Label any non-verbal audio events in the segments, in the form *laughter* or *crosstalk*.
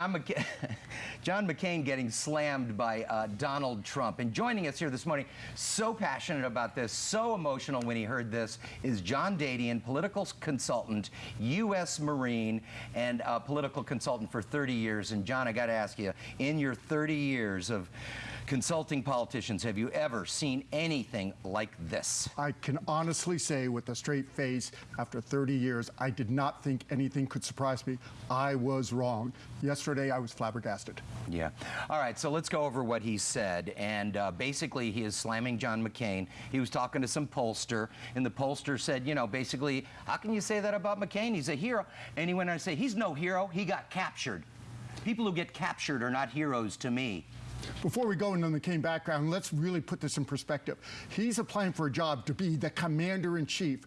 John *laughs* McCain, John McCain getting slammed by uh, Donald Trump. And joining us here this morning, so passionate about this, so emotional when he heard this, is John Dadian, political consultant, U.S. Marine, and political consultant for 30 years. And John, I got to ask you, in your 30 years of consulting politicians, have you ever seen anything like this? I can honestly say with a straight face, after 30 years, I did not think anything could surprise me. I was wrong. Yesterday, I was flabbergasted. Yeah. All right, so let's go over what he said. And uh, basically, he is slamming John McCain. He was talking to some pollster, and the pollster said, you know, basically, how can you say that about McCain? He's a hero. And he went on to say, he's no hero, he got captured. People who get captured are not heroes to me. Before we go into the McCain background, let's really put this in perspective. He's applying for a job to be the commander-in-chief.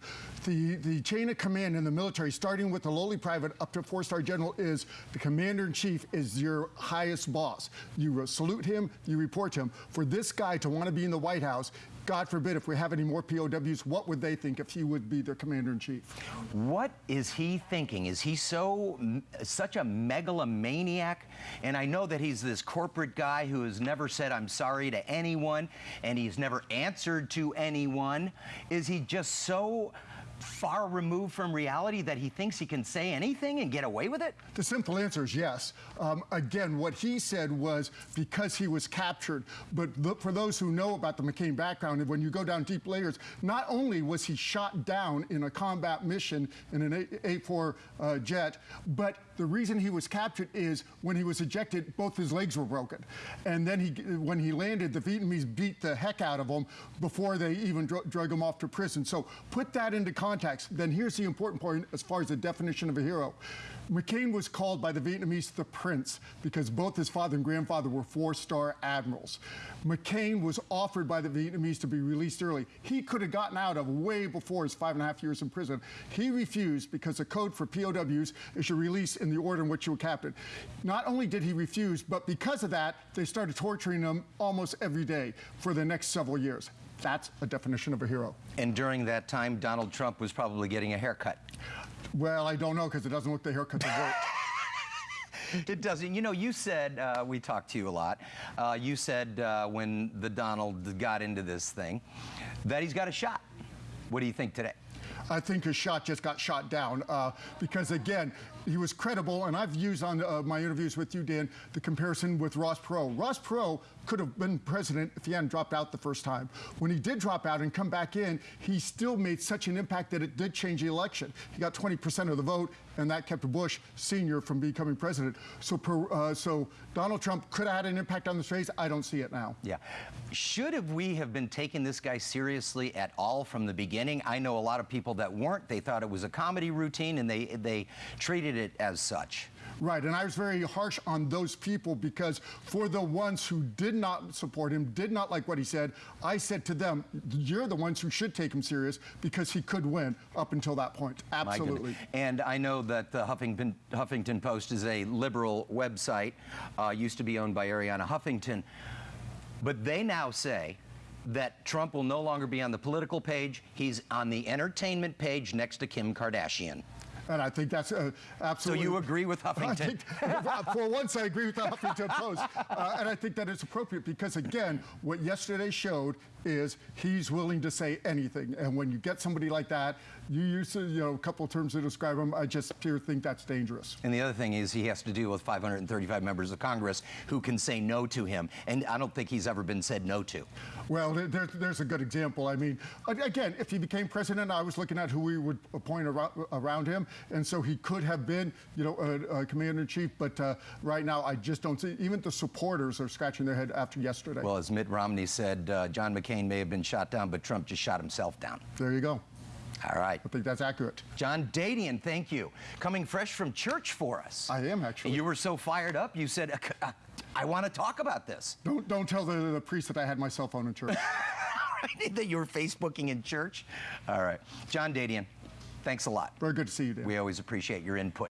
The, the chain of command in the military, starting with the lowly private up to four-star general, is the commander-in-chief is your highest boss. You salute him, you report to him. For this guy to want to be in the White House, God forbid, if we have any more POWs, what would they think if he would be their commander-in-chief? What is he thinking? Is he so such a megalomaniac? And I know that he's this corporate guy who has never said I'm sorry to anyone, and he's never answered to anyone. Is he just so far removed from reality that he thinks he can say anything and get away with it? The simple answer is yes. Um, again, what he said was because he was captured. But for those who know about the McCain background, when you go down deep layers, not only was he shot down in a combat mission in an A-4 uh, jet, but the reason he was captured is when he was ejected, both his legs were broken. And then he, when he landed, the Vietnamese beat the heck out of him before they even dr drug him off to prison. So put that into context. Then here's the important point as far as the definition of a hero. McCain was called by the Vietnamese the Prince because both his father and grandfather were four-star admirals. McCain was offered by the Vietnamese to be released early. He could have gotten out of way before his five and a half years in prison. He refused because the code for POWs is your release in the order in which you were captured. Not only did he refuse, but because of that, they started torturing him almost every day for the next several years. That's a definition of a hero. And during that time, Donald Trump was probably getting a haircut. Well, I don't know because it doesn't look the haircut worked. *laughs* it doesn't. You know, you said, uh, we talked to you a lot, uh, you said uh, when the Donald got into this thing that he's got a shot. What do you think today? I think his shot just got shot down uh, because, again, he was credible, and I've used on uh, my interviews with you, Dan, the comparison with Ross Perot. Ross Perot could have been president if he hadn't dropped out the first time. When he did drop out and come back in, he still made such an impact that it did change the election. He got 20% of the vote, and that kept Bush Sr. from becoming president. So, uh, so Donald Trump could have had an impact on this race. I don't see it now. Yeah. Should have we have been taking this guy seriously at all from the beginning? I know a lot of people that weren't. They thought it was a comedy routine, and they they treated it as such. Right, and I was very harsh on those people because for the ones who did not support him, did not like what he said, I said to them, you're the ones who should take him serious because he could win up until that point. Absolutely. And I know that the Huffington, Huffington Post is a liberal website, uh, used to be owned by Arianna Huffington, but they now say that Trump will no longer be on the political page. He's on the entertainment page next to Kim Kardashian. And I think that's uh, absolutely. So you agree with Huffington? *laughs* Think, for once, I agree with the Huffington *laughs* Post. Uh, and I think that it's appropriate because, again, what yesterday showed is he's willing to say anything. And when you get somebody like that, you use you know, a couple of terms to describe him. I just pure think that's dangerous. And the other thing is he has to deal with 535 members of Congress who can say no to him. And I don't think he's ever been said no to. Well, there, there's a good example. I mean, again, if he became president, I was looking at who we would appoint around him. And so he could have been, you know, a, a commander-in-chief. But uh, right now, I just don't see, even the supporters are scratching their head after yesterday. Well, as Mitt Romney said, uh, John McCain may have been shot down, but Trump just shot himself down. There you go. All right. I think that's accurate. John Dadian, thank you. Coming fresh from church for us. I am, actually. You were so fired up, you said, uh, I want to talk about this. Don't, don't tell the, the priest that I had my cell phone in church. *laughs* *laughs* that you were Facebooking in church? All right. John Dadian, thanks a lot. Very good to see you, Dan. We always appreciate your input.